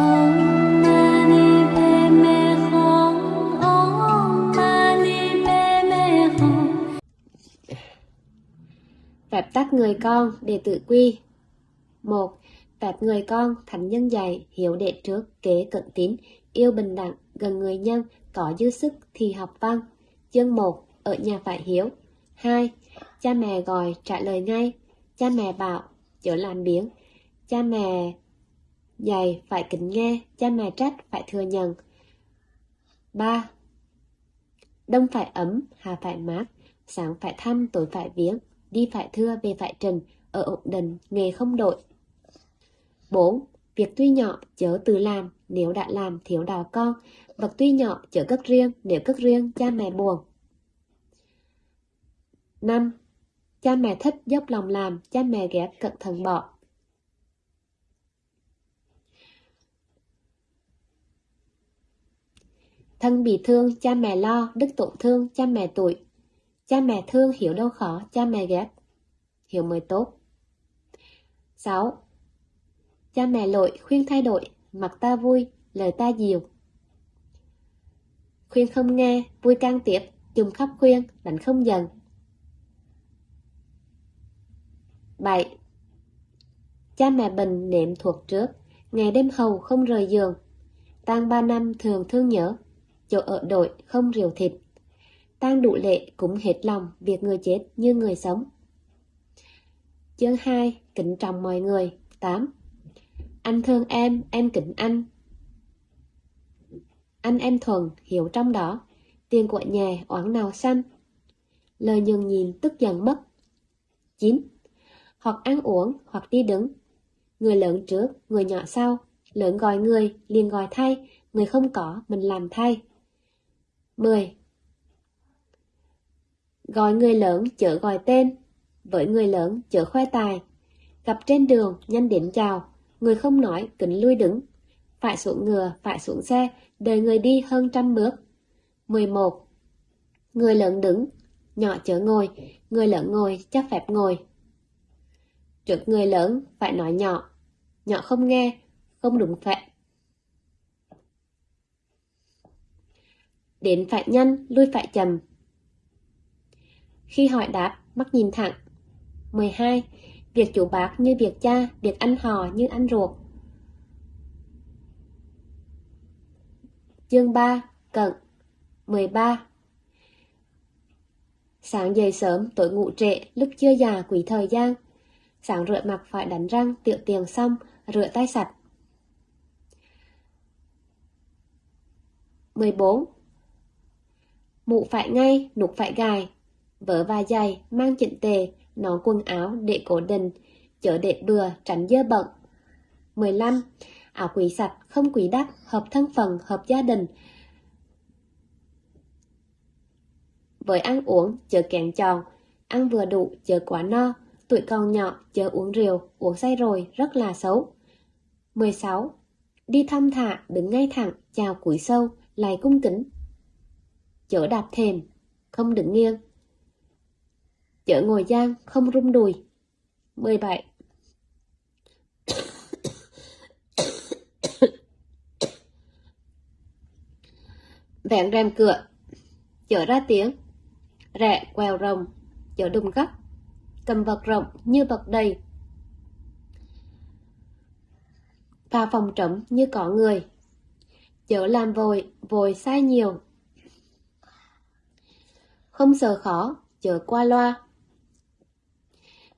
Om tắt tắc người con để tự quy 1. Phép người con thánh nhân dạy, hiểu đệ trước, kế, cận tín, yêu bình đẳng, gần người nhân, có dư sức thì học văn chương 1 ở nhà phải hiếu 2. Cha mẹ gọi trả lời ngay cha mẹ bảo, chớ làm biến cha mẹ dạy phải kính nghe cha mẹ trách phải thừa nhận 3. Đông phải ấm, hà phải mát, sáng phải thăm, tối phải viếng, đi phải thưa, về phải trần ở ổn định, nghề không đổi. 4. Việc tuy nhỏ, chớ tự làm, nếu đã làm, thiếu đào con. Vật tuy nhỏ, chớ cất riêng, nếu cất riêng, cha mẹ buồn. 5. Cha mẹ thích dốc lòng làm, cha mẹ ghét cẩn thận bỏ. Thân bị thương, cha mẹ lo, đức tổn thương, cha mẹ tuổi. Cha mẹ thương hiểu đâu khó, cha mẹ ghét. Hiểu mới tốt. 6. Cha mẹ lỗi khuyên thay đổi, mặt ta vui, lời ta dịu. Khuyên không nghe, vui can tiếp, chung khắp khuyên, đánh không dần. 7. Cha mẹ bệnh nệm thuộc trước, ngày đêm hầu không rời giường. Tang ba năm thường thương nhớ, chỗ ở đội không rượu thịt. Tang đủ lệ cũng hết lòng việc người chết như người sống. Chương 2. Kính trọng mọi người 8. Anh thương em, em kính anh. Anh em thuần, hiểu trong đó. Tiền của nhà, oán nào xanh. Lời nhường nhìn tức giận mất. 9. Hoặc ăn uống, hoặc đi đứng. Người lớn trước, người nhỏ sau. Lớn gọi người, liền gọi thay. Người không có, mình làm thay. 10. Gọi người lớn chở gọi tên, với người lớn chở khoe tài. Gặp trên đường, nhanh đến chào, người không nói, kính lui đứng. Phải xuống ngựa, phải xuống xe, đợi người đi hơn trăm bước. 11. Người lớn đứng, nhỏ chở ngồi, người lớn ngồi, chắc phép ngồi. Trước người lớn, phải nói nhỏ, nhỏ không nghe, không đúng phép. Đến phải nhanh, lui phải chậm. Khi hỏi đáp, mắt nhìn thẳng. 12. Việc chủ bác như việc cha, việc anh hò như anh ruột. Chương 3. Cận 13. Sáng dậy sớm, tối ngủ trễ, lúc chưa già quỷ thời gian. Sáng rửa mặt phải đánh răng, tiểu tiền xong, rửa tay sạch. 14. Mụ phải ngay, nục phải gài, vớ và giày, mang chỉnh tề, nón quần áo để cố định, chở để bừa, tránh dơ bận. 15. Áo quý sạch, không quý đắt, hợp thân phần hợp gia đình. Với ăn uống, chớ kén tròn, ăn vừa đủ, chớ quá no, tuổi còn nhỏ, chớ uống rượu, uống say rồi, rất là xấu. 16. Đi thăm thả, đứng ngay thẳng, chào cúi sâu, lại cung kính, chở đạp thềm, không đứng nghiêng. Chở ngồi giang, không rung đùi. 17. Vẹn rèm cửa, chở ra tiếng, rẹ quèo rồng, chở đùng gấp, cầm vật rộng như vật đầy. và phòng trống như có người, chở làm vội, vội sai nhiều, không sợ khó, chờ qua loa.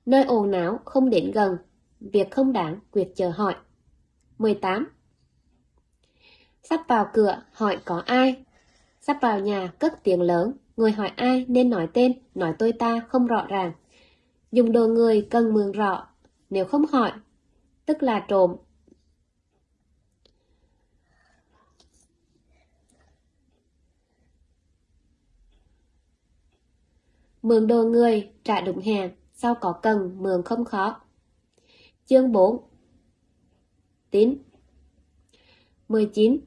Nơi ồn não không đến gần, việc không đáng quyệt chờ hỏi. 18. Sắp vào cửa, hỏi có ai? Sắp vào nhà, cất tiếng lớn, người hỏi ai nên nói tên, nói tôi ta không rõ ràng. Dùng đồ người cần mường rõ, nếu không hỏi, tức là trộm, Mượn đồ người, trả đúng hàng, sau có cần, mượn không khó. Chương 4 Tín 19.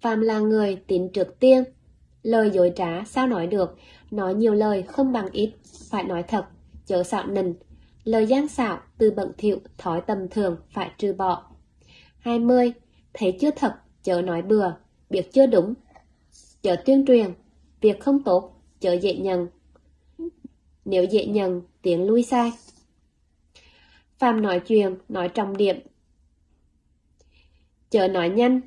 Phạm là người tín trước tiên. Lời dối trá sao nói được, nói nhiều lời không bằng ít, phải nói thật, chớ xạo nình. Lời gian xạo, từ bận thiệu, thói tầm thường phải trừ bỏ. 20. thấy chưa thật, chớ nói bừa, việc chưa đúng, chớ tuyên truyền, việc không tốt, chớ dễ nhận. Nếu dễ nhận, tiếng lui sai. Phạm nói chuyện, nói trọng điểm. Chớ nói nhanh,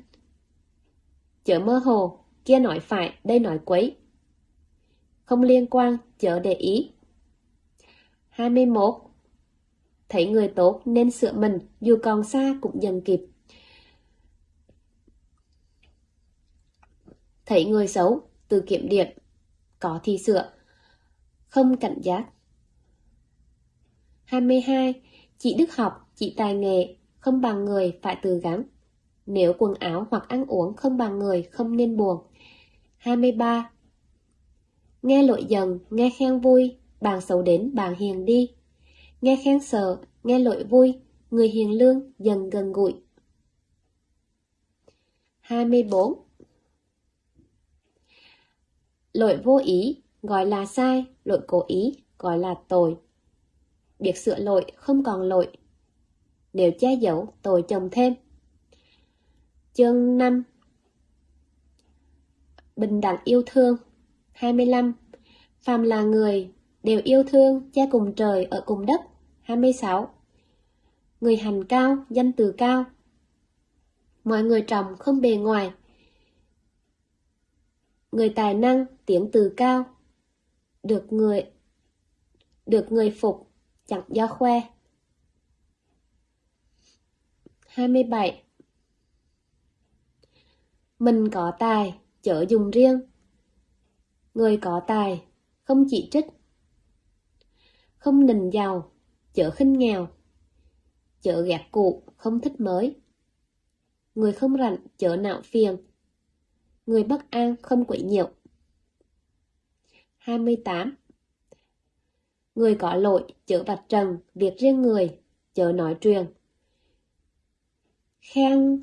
chớ mơ hồ, kia nói phải, đây nói quấy. Không liên quan, chớ để ý. 21. Thấy người tốt nên sửa mình, dù còn xa cũng dần kịp. Thấy người xấu, từ kiểm điểm, có thì sửa, không cảnh giác. 22. Chị đức học, chị tài nghề không bằng người phải từ gắng. Nếu quần áo hoặc ăn uống không bằng người không nên buồn. 23. Nghe lội dần, nghe khen vui, bạn xấu đến bạn hiền đi. Nghe khen sợ, nghe lội vui, người hiền lương dần gần gũi. 24. Lỗi vô ý gọi là sai, lỗi cố ý gọi là tội. việc sửa lỗi không còn lỗi. Nếu che giấu, tội chồng thêm. Chương 5 Bình đẳng yêu thương 25. Phàm là người, đều yêu thương, cha cùng trời ở cùng đất 26. Người hành cao, danh từ cao Mọi người trọng không bề ngoài Người tài năng, tiếng từ cao được người Được người phục, chẳng do khoe 27. Mình có tài, chở dùng riêng. Người có tài, không chỉ trích. Không nình giàu, chở khinh nghèo. chở gạt cụ, không thích mới. Người không rảnh, chở nạo phiền. Người bất an, không quỷ nhiều 28. Người có lỗi, chớ vạch trần, việc riêng người, chớ nói truyền. Khen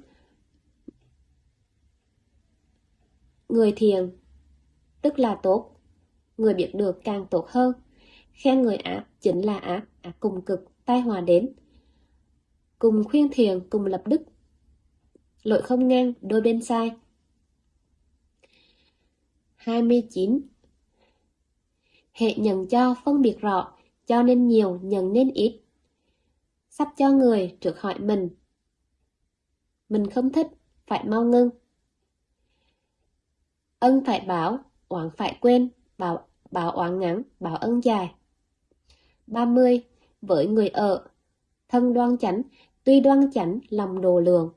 Người thiền, tức là tốt. Người biết được càng tốt hơn. Khen người ác chính là ác, ác cùng cực, tai hòa đến. Cùng khuyên thiền, cùng lập đức. Lỗi không ngang, đôi bên sai. 29. Hệ nhận cho phân biệt rõ, cho nên nhiều, nhận nên ít. Sắp cho người trước hỏi mình. Mình không thích, phải mau ngưng. Ân phải báo, oán phải quên, bảo, bảo oán ngắn, bảo ân dài. 30. Với người ở, thân đoan chánh, tuy đoan chánh, lòng đồ lượng.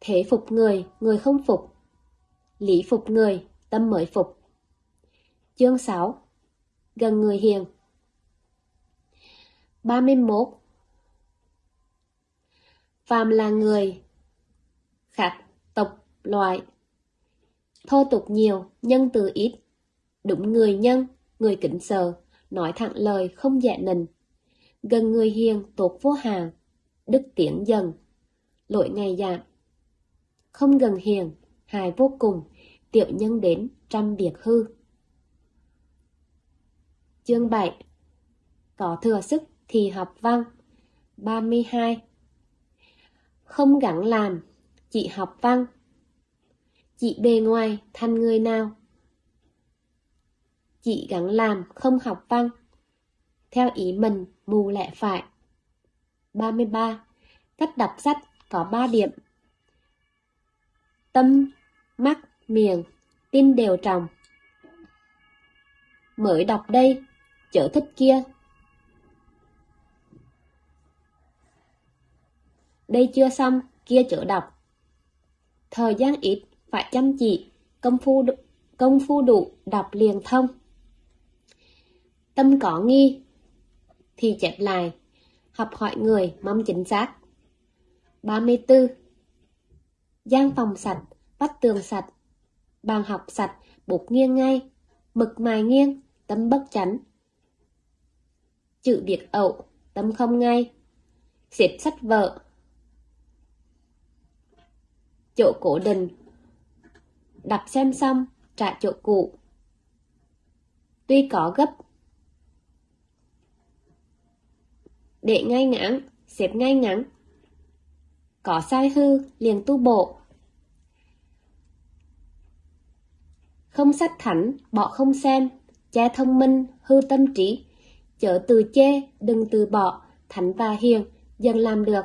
Thế phục người, người không phục. Lý phục người, tâm mới phục. Chương 6. Gần người hiền. 31. Phàm là người, khác tộc loại. Thô tục nhiều, nhân từ ít. Đúng người nhân, người kính sợ, nói thẳng lời không dạ nình. Gần người hiền, tốt vô hàng, đức tiến dần, lỗi ngày giảm. Không gần hiền, hài vô cùng, tiểu nhân đến trăm biệt hư. Chương 7 Có thừa sức thì học văn 32 Không gắng làm, chỉ học văn Chị bề ngoài thành người nào? Chị gắng làm không học văn. Theo ý mình mù lẹ phải. 33. Cách đọc sách có 3 điểm. Tâm, mắt, miệng, tin đều trồng. Mới đọc đây, chợ thích kia. Đây chưa xong, kia chợ đọc. Thời gian ít, phải chăm chỉ, công phu công phu đủ, đọc liền thông. Tâm có nghi, thì chép lại, học hỏi người mong chính xác. 34. Giang phòng sạch, vách tường sạch, bàn học sạch, bút nghiêng ngay, mực mài nghiêng, tâm bất chánh. Chữ biệt ẩu, tâm không ngay, xếp sách vợ. Chỗ cổ đình, đập xem xong, trả chỗ cũ. Tuy có gấp, để ngay ngắn, xếp ngay ngắn. có sai hư, liền tu bộ. Không sách thảnh, bỏ không xem, cha thông minh, hư tâm trí chớ từ chê, đừng từ bỏ, thánh và hiền, dần làm được.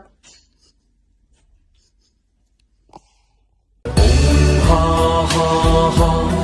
Ha ha ha.